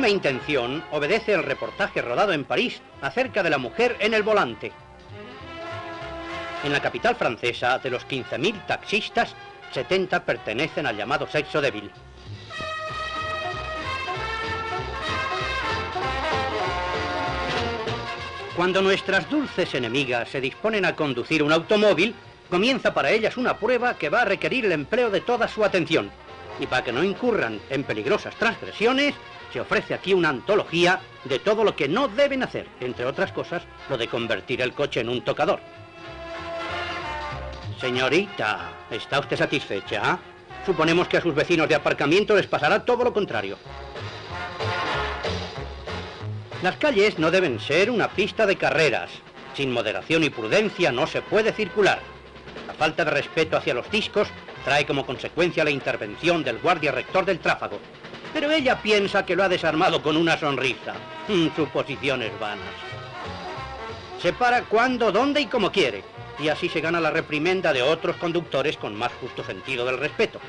misma intención obedece el reportaje rodado en París acerca de la mujer en el volante. En la capital francesa, de los 15.000 taxistas, 70 pertenecen al llamado sexo débil. Cuando nuestras dulces enemigas se disponen a conducir un automóvil, comienza para ellas una prueba que va a requerir el empleo de toda su atención. Y para que no incurran en peligrosas transgresiones, se ofrece aquí una antología de todo lo que no deben hacer, entre otras cosas, lo de convertir el coche en un tocador. Señorita, ¿está usted satisfecha? Suponemos que a sus vecinos de aparcamiento les pasará todo lo contrario. Las calles no deben ser una pista de carreras. Sin moderación y prudencia no se puede circular. La falta de respeto hacia los discos trae como consecuencia la intervención del guardia rector del tráfago. Pero ella piensa que lo ha desarmado con una sonrisa. Mm, suposiciones vanas. Se para cuando, dónde y como quiere. Y así se gana la reprimenda de otros conductores con más justo sentido del respeto.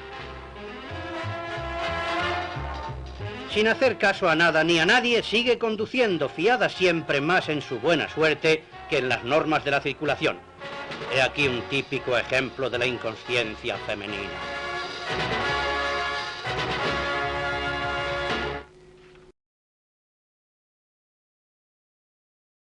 sin hacer caso a nada ni a nadie, sigue conduciendo, fiada siempre más en su buena suerte que en las normas de la circulación. He aquí un típico ejemplo de la inconsciencia femenina.